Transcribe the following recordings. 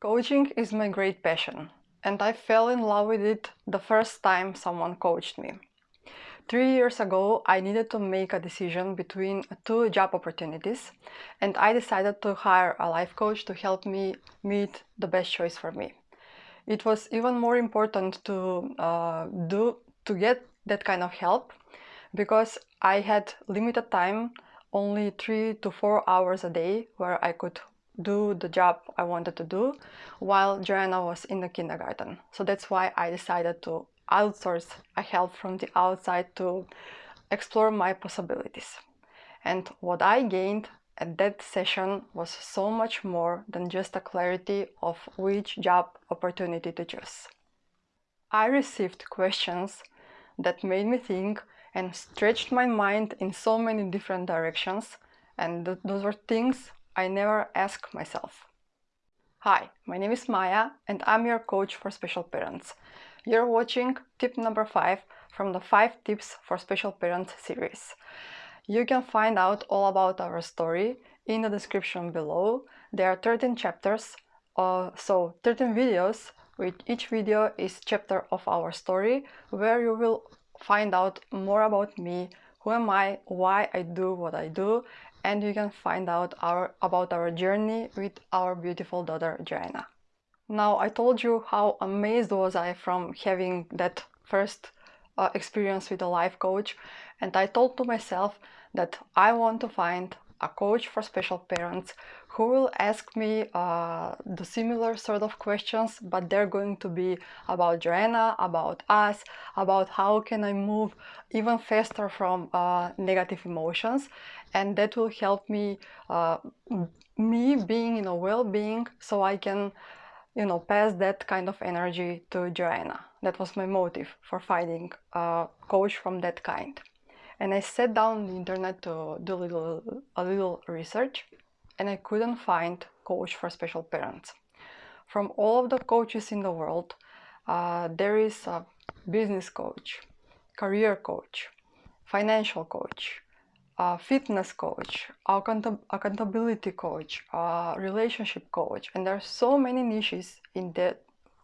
Coaching is my great passion and I fell in love with it the first time someone coached me. Three years ago, I needed to make a decision between two job opportunities and I decided to hire a life coach to help me meet the best choice for me. It was even more important to uh, do to get that kind of help because I had limited time, only three to four hours a day where I could do the job I wanted to do while Joanna was in the kindergarten. So that's why I decided to outsource a help from the outside to explore my possibilities. And what I gained at that session was so much more than just a clarity of which job opportunity to choose. I received questions that made me think and stretched my mind in so many different directions and th those were things I never ask myself. Hi, my name is Maya and I'm your coach for special parents. You're watching tip number 5 from the 5 tips for special parents series. You can find out all about our story in the description below. There are 13 chapters, uh, so 13 videos, with each video is chapter of our story, where you will find out more about me, who am I, why I do what I do, and you can find out our, about our journey with our beautiful daughter Joanna. Now I told you how amazed was I from having that first uh, experience with a life coach and I told to myself that I want to find a coach for special parents who will ask me uh, the similar sort of questions, but they're going to be about Joanna, about us, about how can I move even faster from uh, negative emotions. And that will help me, uh, me being in a well-being so I can, you know, pass that kind of energy to Joanna. That was my motive for finding a coach from that kind and I sat down on the internet to do a little, a little research and I couldn't find coach for special parents. From all of the coaches in the world, uh, there is a business coach, career coach, financial coach, fitness coach, accountability coach, relationship coach, and there are so many niches in that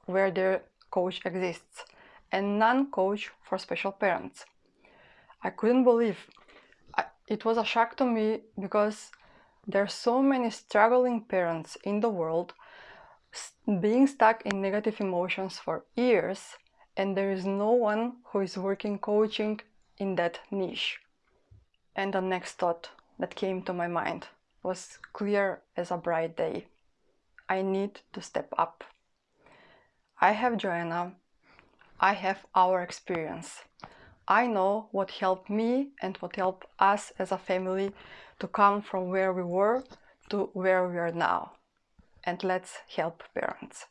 where their coach exists, and none coach for special parents. I couldn't believe. I, it was a shock to me because there are so many struggling parents in the world being stuck in negative emotions for years and there is no one who is working coaching in that niche. And the next thought that came to my mind was clear as a bright day. I need to step up. I have Joanna. I have our experience. I know what helped me and what helped us as a family to come from where we were to where we are now. And let's help parents.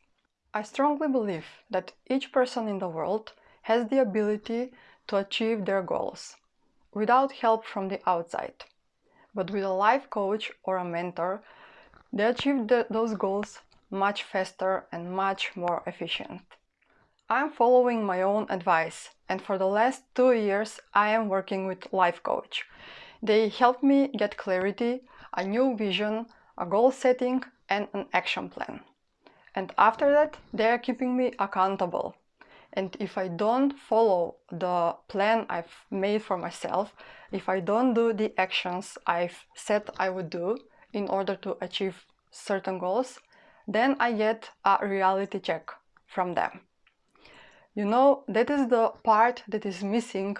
I strongly believe that each person in the world has the ability to achieve their goals without help from the outside. But with a life coach or a mentor, they achieve the, those goals much faster and much more efficient. I'm following my own advice and for the last two years I am working with Life Coach. They help me get clarity, a new vision, a goal setting and an action plan. And after that they are keeping me accountable. And if I don't follow the plan I've made for myself, if I don't do the actions I've said I would do in order to achieve certain goals, then I get a reality check from them. You know, that is the part that is missing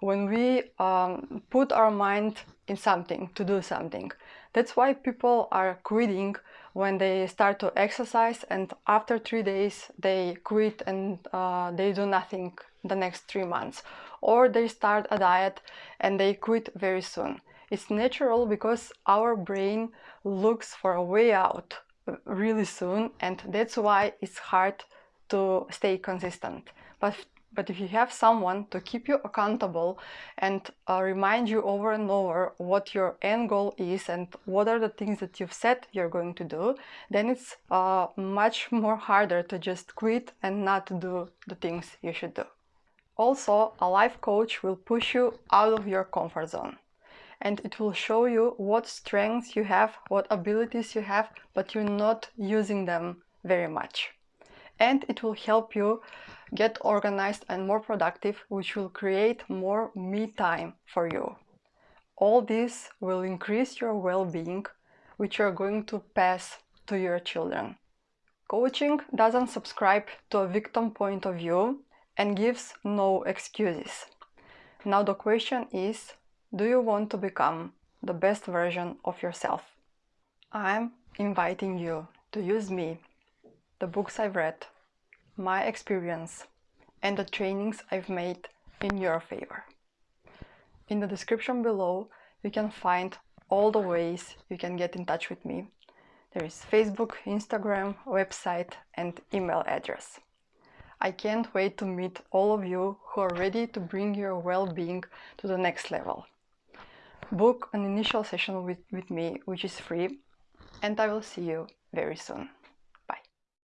when we um, put our mind in something, to do something. That's why people are quitting when they start to exercise and after three days they quit and uh, they do nothing the next three months. Or they start a diet and they quit very soon. It's natural because our brain looks for a way out really soon and that's why it's hard to stay consistent. But, but if you have someone to keep you accountable and uh, remind you over and over what your end goal is and what are the things that you've said you're going to do, then it's uh, much more harder to just quit and not do the things you should do. Also, a life coach will push you out of your comfort zone and it will show you what strengths you have, what abilities you have, but you're not using them very much. And it will help you get organized and more productive, which will create more me time for you. All this will increase your well-being, which you're going to pass to your children. Coaching doesn't subscribe to a victim point of view and gives no excuses. Now the question is, do you want to become the best version of yourself? I'm inviting you to use me, the books I've read, my experience, and the trainings I've made in your favor. In the description below, you can find all the ways you can get in touch with me. There is Facebook, Instagram, website, and email address. I can't wait to meet all of you who are ready to bring your well-being to the next level. Book an initial session with, with me, which is free, and I will see you very soon.